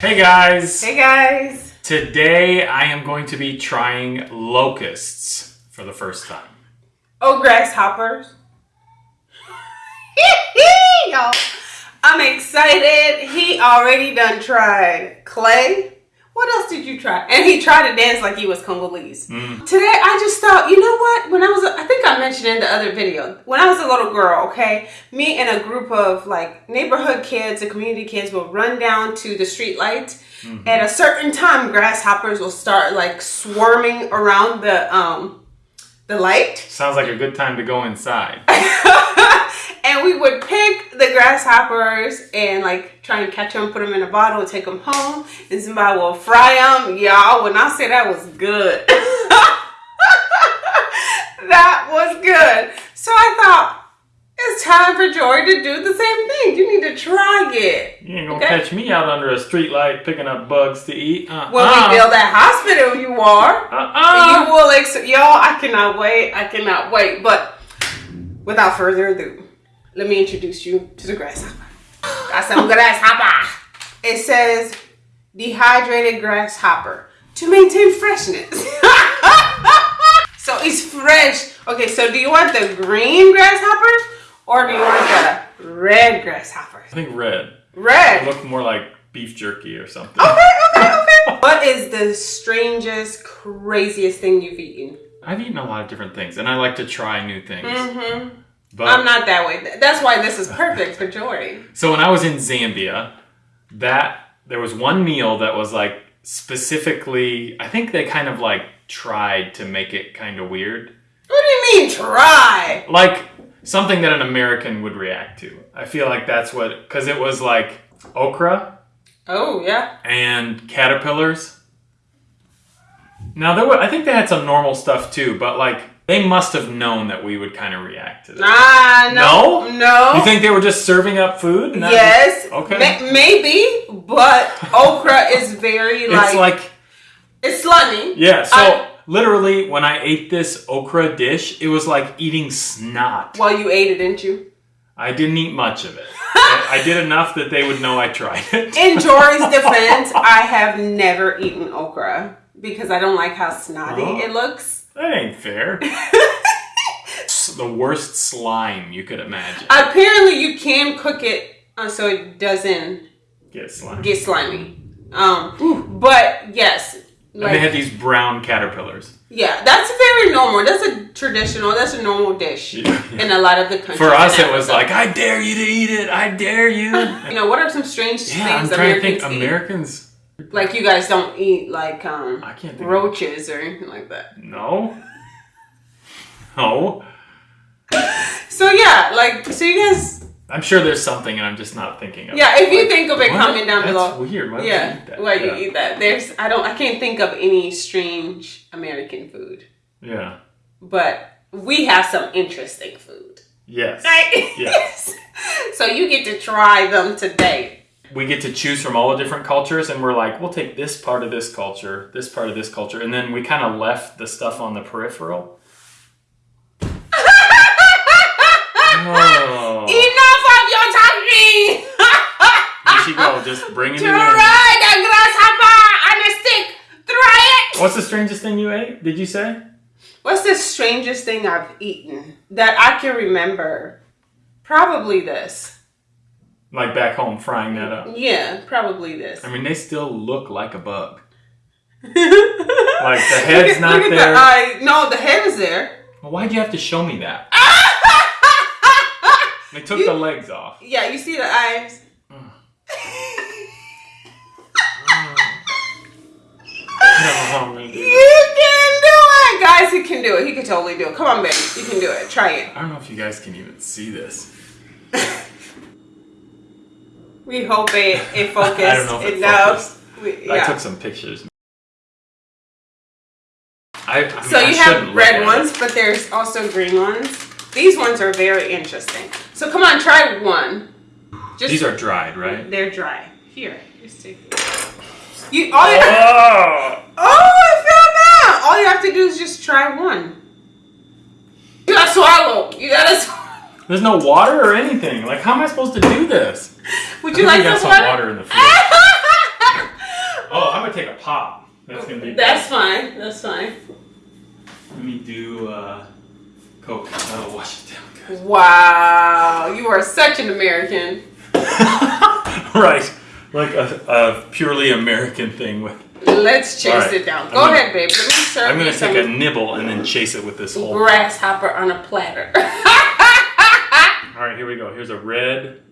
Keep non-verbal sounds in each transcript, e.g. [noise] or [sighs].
Hey guys! Hey guys! Today I am going to be trying locusts for the first time. Oh, grasshoppers. [laughs] Y'all, I'm excited. He already done tried clay. What else did you try? And he tried to dance like he was Congolese. Mm. Today I just thought, you know what? When I was, a, I think I mentioned in the other video, when I was a little girl, okay, me and a group of like neighborhood kids and community kids will run down to the street light. Mm-hmm. At a certain time, grasshoppers will start like swarming around the um the light. Sounds like a good time to go inside. [laughs] and we would pick the grasshoppers and like try and catch them, put them in a bottle, and take them home, and somebody will fry them. Y'all, when I say that was good, [laughs] that was good. So I thought it's time for Joy to do the same thing. You need to try it. You ain't gonna Okay. catch me out under a street light picking up bugs to eat. Uh-uh. When we build that hospital, you are. Uh-uh. You will, ex- y'all. I cannot wait. I cannot wait. But without further ado, let me introduce you to the grasshopper. Some grasshopper. It says dehydrated grasshopper to maintain freshness. [laughs] so it's fresh. Okay, so do you want the green grasshoppers or do you want the red grasshoppers? I think red. Red. It looked more like beef jerky or something. Okay, okay, okay. [laughs] What is the strangest, craziest thing you've eaten? I've eaten a lot of different things, and I like to try new things. Mm-hmm. But I'm not that way. That's why this is perfect for Jory. so when I was in Zambia, that there was one meal that was like specifically. I think they kind of like tried to make it kind of weird. What do you mean try? like something that an American would react to. I feel like that's what because it was like okra Oh yeah. and caterpillars. Now there were I think they had some normal stuff too, but like they must have known that we would kind of react to that. Ah no. No? No. You think they were just serving up food? Yes. just- okay. Ma- maybe, but [laughs] okra is very like it's like it's slimy. yeah. So I- literally, when I ate this okra dish, it was like eating snot. Well, you ate it, didn't you? I didn't eat much of it. [laughs] I I did enough that they would know I tried it. In Jory's [laughs] defense, I have never eaten okra because I don't like how snotty Oh. it looks. That ain't fair. [laughs] The worst slime you could imagine. Apparently, you can cook it uh, so it doesn't Get slimy. get slimy. Um, but yes, and like they had these brown caterpillars. yeah, that's very normal. That's a traditional. That's a normal dish [laughs] Yeah. in a lot of the countries. For us, it was like, I dare you to eat it. I dare you. [laughs] you know, what are some strange Yeah, I'm things trying to think. eat? Americans. Like you guys don't eat like um I can't think. Roaches or anything like that. no. No. So yeah, like so you guys. I'm sure there's something, and I'm just not thinking of. Yeah, it. if you Like, think of it, what? comment down That's below. weird. Why would you Yeah, eat that? why you eat that? There's I don't I can't think of any strange American food, Yeah. but we have some interesting food. Yes. Right? Yes. [laughs] so you get to try them today. We get to choose from all the different cultures and we're like we'll take this part of this culture this part of this culture and then we kind of left the stuff on the peripheral [laughs] oh, Enough of your talking! here she go just bringing it in the grasshopper on a stick. Try it. what's the strangest thing you ate did you say What's the strangest thing I've eaten that I can remember? Probably this. Like back home frying that up Yeah, probably this. i mean they still look like a bug [laughs] like the head's not look there. The eye. No, the head is there. well, why'd you have to show me that [laughs] they took You- the legs off yeah, you see the eyes. Man. Mm. [laughs] [sighs] You can do it, guys. He can do it. He can totally do it. Come on, baby. You can do it. Try it. I don't know if you guys can even see this. We hope it it focused [laughs] I don't know if it enough. We, I took some pictures. I, I mean, So you shouldn't have red ones, it. but there's also green ones. These ones are very interesting. So come on, try one. Just These are dried, right? they're dry. Here, just take. You all you, Oh! oh, I fell down. All you have to do is just try one. You gotta swallow. You gotta. Sw- [laughs] There's no water or anything. Like, how am I supposed to do this? [laughs] Would you like we got some water? water in the fridge. [laughs] Oh, I'm gonna take a pop. That's gonna be. That's fine. That's fine. Let me do uh, Coke. That'll wash it down. good. Wow, you are such an American. [laughs] right, like a, a purely American thing. With Let's chase right. it down. I'm Go gonna- ahead, babe. Let me serve I'm gonna take a nibble and then chase it with this whole. grasshopper on a platter. All right, here we go. Here's a red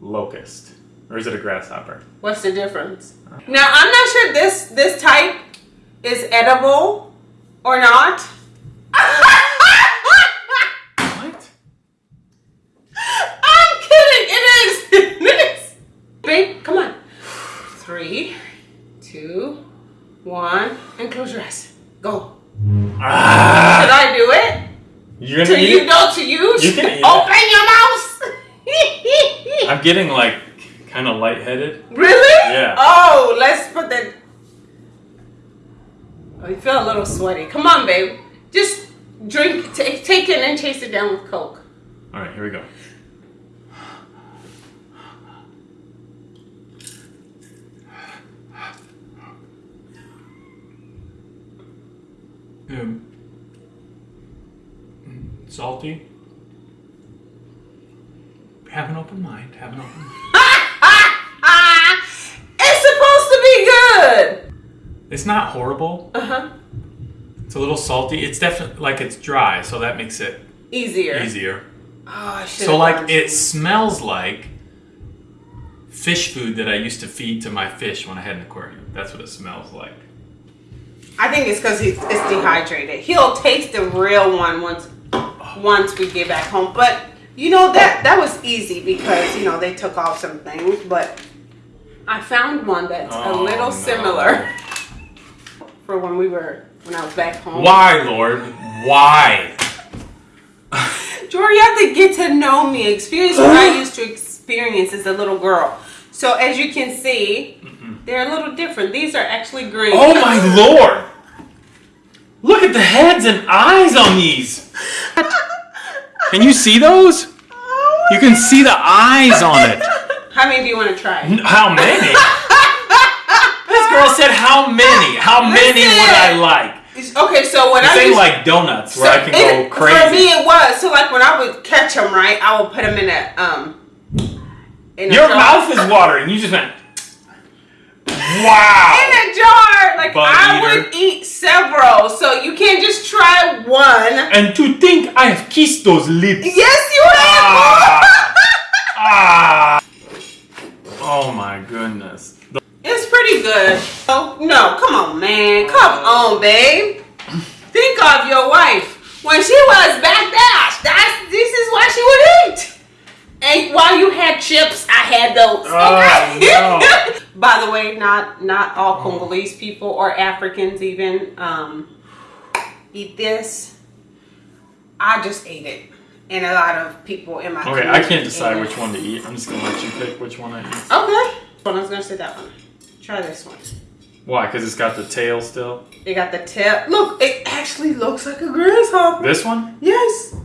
locust, or is it a grasshopper? What's the difference? Now I'm not sure this this type is edible or not. What? [laughs] I'm kidding. It is. [laughs] It is. Babe, come on. Three, two, one, and close your eyes. Go. Ah! Should I do it? You're To gonna eat you, it? no, to you. You can eat it. Open your mouth. I'm getting like kind of lightheaded. really? Yeah. Oh, let's put that. Oh, you feel a little sweaty. Come on, babe. Just drink, take, take it, and chase it down with Coke. All right, here we go. Um, mm, salty. Have an open mind. Have an open mind. [laughs] it's supposed to be good. It's not horrible. Uh huh. It's a little salty. It's definitely like it's dry, so that makes it Easier. easier. Oh. So like it smells like fish food that I used to feed to my fish when I had an aquarium. That's what it smells like. I think it's because it's dehydrated. He'll taste the real one once once we get back home. But you know that that was easy because you know they took off some things. But I found one that's a Oh, little no. similar [laughs] for when we were when I was back home. Why, Lord? Why? Jory, you have to get to know me. Experience what I used to experience as a little girl. So as you can see, mm-hmm. they're a little different. These are actually green. Oh my Lord! Look at the heads and eyes on these. Can you see those? You can see the eyes on it. [laughs] How many do you want to try? How many? [laughs] This girl said how many? How many would I like? Okay, so when This I ain't used like donuts where I can it- go crazy. For me, it was so like when I would catch them, right? I would put them in a um. In Your jar. mouth is watering. You just went. Wow. in a jar. Like I eater. would eat several, so you can't just try one. And to think I have kissed those lips. Yes, you Ah. have. [laughs] Ah. Oh my goodness. The- it's pretty good. Oh no, come on, man, come on, babe. Think of your wife when she was back there. That's this is what she would eat. And while you had chips, I had those. Oh, [laughs] Okay. By the way, not not all Congolese people or Africans even um, eat this. I just ate it, and a lot of people in my Okay, I can't decide which one to eat. I'm just gonna let you pick which one I eat. Okay, well, I was gonna say that one. Try this one. Why? Because it's got the tail still. It got the tail. Look, it actually looks like a grasshopper. This one? Yes.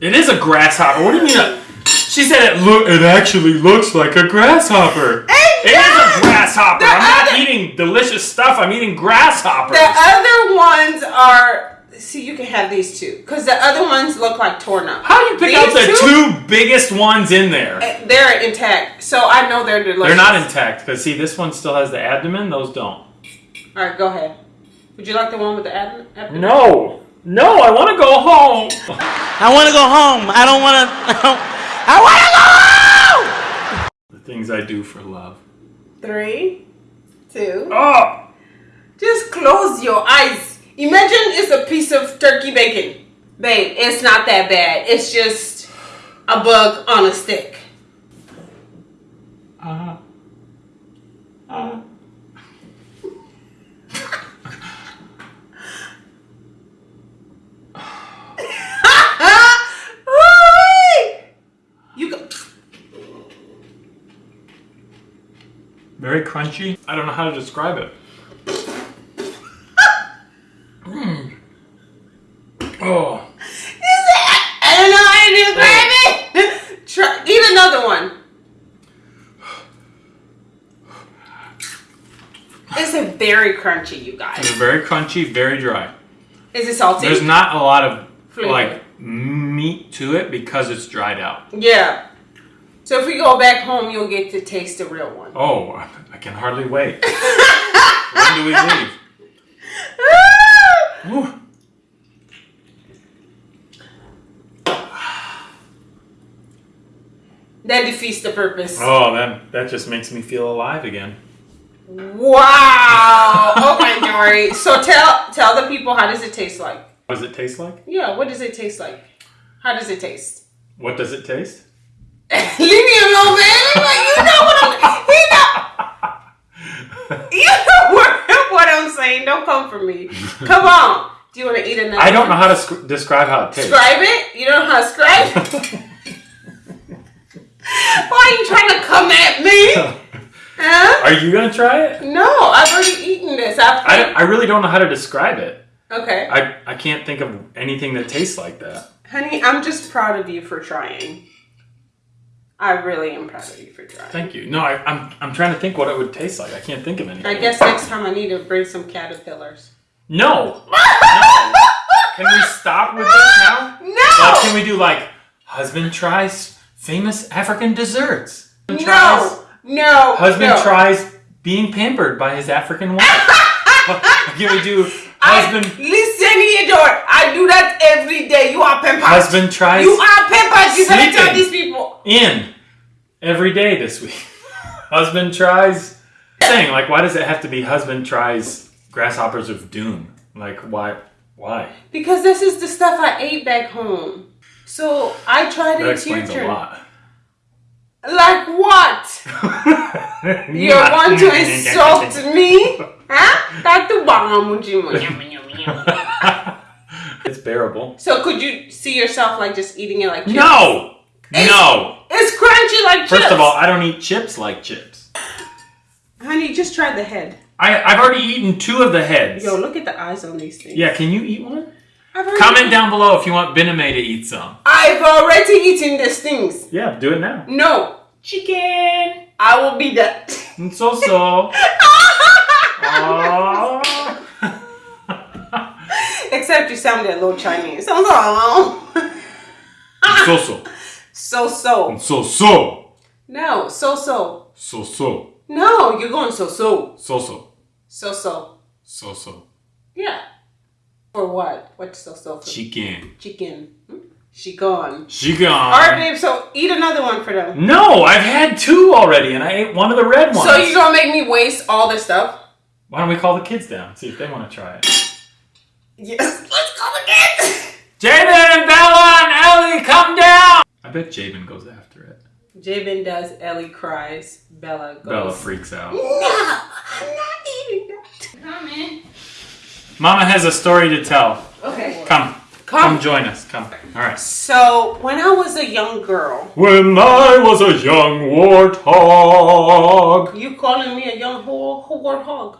It is a grasshopper. What do you mean? She said it look. It actually looks like a grasshopper. Hey, It is a grasshopper. The I'm not eating delicious stuff. I'm eating grasshoppers. The other ones are. See, you can have these two because the other ones look like torn up. How do you pick out the These two biggest ones in there? Eh, They're intact, so I know they're delicious. They're not intact because see, this one still has the abdomen. Those don't. All right, go ahead. Would you like the one with the abdomen? No, no, I want to go home. [laughs] I want to go home. I don't want to. I want to go home. The things I do for love. Three, two. Oh, Just close your eyes. Imagine it's a piece of turkey bacon. Babe, it's not that bad. It's just a bug on a stick. uh, uh. Woo-wee! you go. Very crunchy. I don't know how to describe it. Mm. Oh, I don't know how to describe it. [laughs] Try, eat another one. It's it very crunchy, you guys? It's very crunchy, very dry. Is it salty? There's not a lot of Flavor. like meat to it because it's dried out. yeah. So if we go back home, you'll get to taste the real one. Oh, I can hardly wait. when do we [laughs] leave? [laughs] Ooh. that defeats the purpose. Oh, that that just makes me feel alive again. Wow. [laughs] Okay, Jory. So tell tell the people how does it taste like? What does it taste like? Yeah, what does it taste like? How does it taste? What does it taste? [laughs] Leave me alone, man. Like, you know what I'm he know you know what, [laughs] what I'm saying. Don't come for me. Come on. Do you want to eat another? I don't know how to sc- describe how it tastes. Describe it. You don't know how to describe. [laughs] Why are you trying to come at me? Huh? Are you gonna try it? No, I've already eaten this. I've I, I really don't know how to describe it. okay, I, I can't think of anything that tastes like that. honey. I'm just proud of you for trying. I really am proud of you for trying. Thank you. No, I, I'm I'm trying to think what it would taste like. I can't think of anything. I guess next time I need to bring some caterpillars. No. [laughs] no. Can we stop with this now? No. Like, can we do like husband tries famous African desserts? Husband tries, No. No. husband no. tries being pampered by his African wife. [laughs] can we do I, husband listen here, Dor. I do that every day. You are pampered. husband tries You are pampered. You better tell these people. in every day this week? [laughs] husband tries saying like why does it have to be husband tries grasshoppers of doom? Like why why? Because this is the stuff I ate back home. So I tried That it. Explains a lot. Like what? [laughs] You want to insult me? Huh? Dr. Bomb. [laughs] it's bearable. So could you see yourself like just eating it like chips? No! No! It's crunchy like chips. First of all, I don't eat chips like chips. honey, just try the head. I, I've already eaten two of the heads. Yo, look at the eyes on these things. Yeah, can you eat one? I've already, Comment down below if you want Bename to eat some. I've already eaten these things. Yeah, do it now. No, Chicken! I will be that. And so so. [laughs] Aww. Except you sounded a little Chinese. So so. so so. So so. So so. No, so so. So so. No, you're going so so. So so. So so. So so. Yeah. For what? What's so so for? Chicken. Chicken. Hmm? She gone. Chicken. All right, babe. So eat another one for them. No, I've had two already, and I ate one of the red ones. So you gonna make me waste all this stuff? Why don't we call the kids down? See if they want to try it. Yes. Let's call the kids. Jaden and Bella and Ellie, come down! I bet Jaden goes after it. Jaden does. Ellie cries. Bella goes. Bella freaks out. No, I'm not eating that. Come in. Mama has a story to tell. Okay. Come. Come Come. join us. Come. All right. So when I was a young girl, When I was a young warthog. you calling me a young whore, warthog?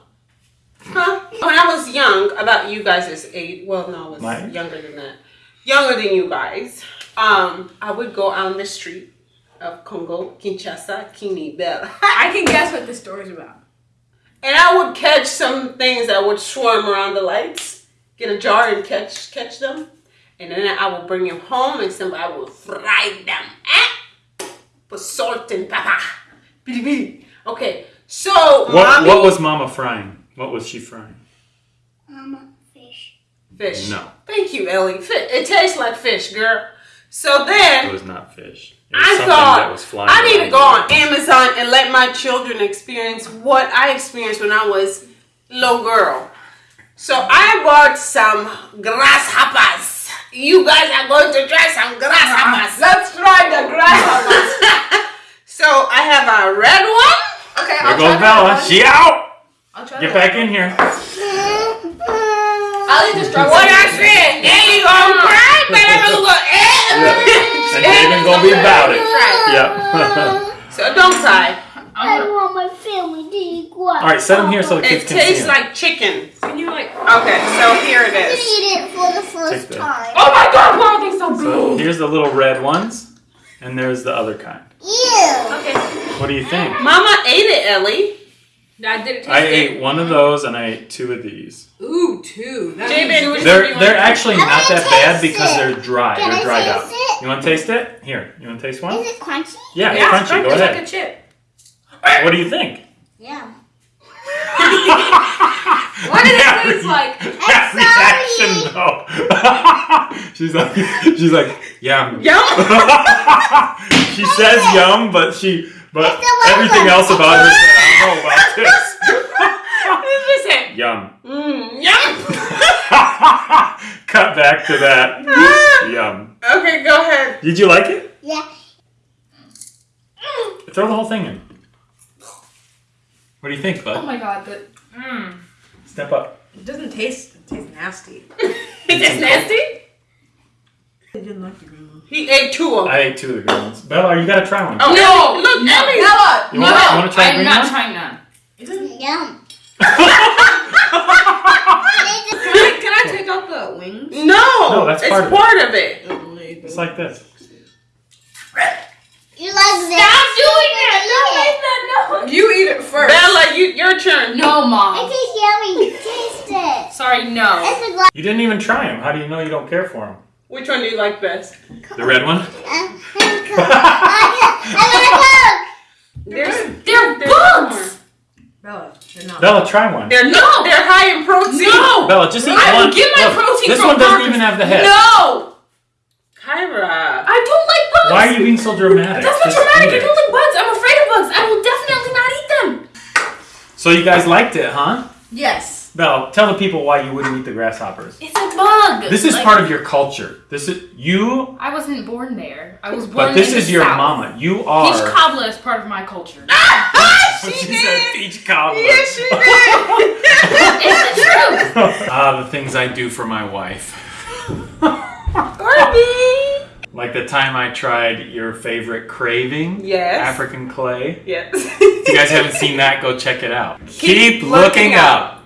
Huh? [laughs] When I was young, about you guys' age, well, no, I was My younger than that. Younger than you guys. Um, I would go out on the street of Congo, Kinshasa, Kini, Bell. [laughs] I can guess what this story's about. and I would catch some things that would swarm around the lights. Get a jar and catch catch them, and then I would bring them home, and somebody I would fry them. Eh? Put salt and pepper. Bidi bidi. Okay, so What, mommy, what was Mama frying? What was she frying? Mama, fish. fish? No. Thank you, Ellie. Fish. It tastes like fish, girl. So then It was not fish. Was I something thought that was flying I need to go on Amazon and let my children experience what I experienced when I was little girl. So I bought some grasshoppers. You guys are going to try some grasshoppers. Uh-huh. Let's try the grasshoppers. [laughs] so I have a red one. okay, There I'll goes try Bella. one. She out! I'll try Get that back in here. one. I'll eat the strawberry. What I said. There you go. Cry, better go. Eh, eh, eh, [laughs] and Jaden gonna be about it. Yep. [laughs] So don't cry. I want my family to eat guac. All right, set them here so the kids It can see tastes 'em. like chicken. Can you like? Okay, so here it is. Eat it for the first Take that. time. Oh my God! Why are they so So big? here's the little red ones, and there's the other kind. Ew. Okay. What do you think? Mama ate it, Ellie. I did it. I ate one of those and I ate two of these. Ooh, two. That Jay, means- baby, which one do They're they're actually I not wanna that bad taste because it. they're dry. Can they're I dried taste out. it? You want to taste it? Here, you want to taste one? Is it crunchy? Yeah, it's Yeah, crunchy. it's Go like ahead. a chip. What do you think? Yeah. [laughs] What did it taste like? [laughs] That reaction though. [laughs] she's like she's like yum. Yum. she says yum, but she but It's the one everything else about her said, I don't know about [laughs] this. Listen. Yum. Mm, [laughs] yum. Cut back to that. [laughs] Yum. okay, go ahead. Did you like it? Yeah. Throw the whole thing in. What do you think, bud? Oh my god, but mm, Step up. it doesn't taste. It tastes nasty. it tastes nasty. I didn't like the green one. He ate two of them. I ate two of the green ones. Bella, you gotta try one. Oh, No, look, no, Ellie. Bella, You no, wanna- you wanna try I'm not one? trying none. It doesn't. [laughs] Yum. Can I, can I take out the wings? No, No, that's it's part it. part of it. Oh, it's like this. You like this? Stop doing that! No, eat that! No. You eat it first. Bella, you, your turn. No, Mom. It tastes yummy. Taste it. Sorry, no. It's a. You didn't even try them. How do you know you don't care for them? Which one do you like best? The red one? I There's, [laughs] They're bugs. Bella, they're not. Bella, try one. They're No. They're high in protein. No. Bella, just eat I one. I will get my Look, protein This from one doesn't bugs. even have the head. No. Kyra. I don't like bugs. Why are you being so dramatic? That's not Just dramatic. I don't like bugs. I'm afraid of bugs. I will definitely not eat them. So you guys liked it, huh? Yes. Belle, tell the people why you wouldn't eat the grasshoppers. It's a bug. This is Like, part of your culture. This is you, I wasn't born there. I was born but this in the is your South. mama. You are. Peach cobbler is part of my culture. [laughs] she she did. said peach cobbler. Yes, she did. [laughs] it's the truth. Ah, [laughs] the things I do for my wife. Barbie. Like the time I tried your favorite craving, Yes. African clay. Yes. If you guys haven't seen that, go check it out. Keep Keep, looking looking up.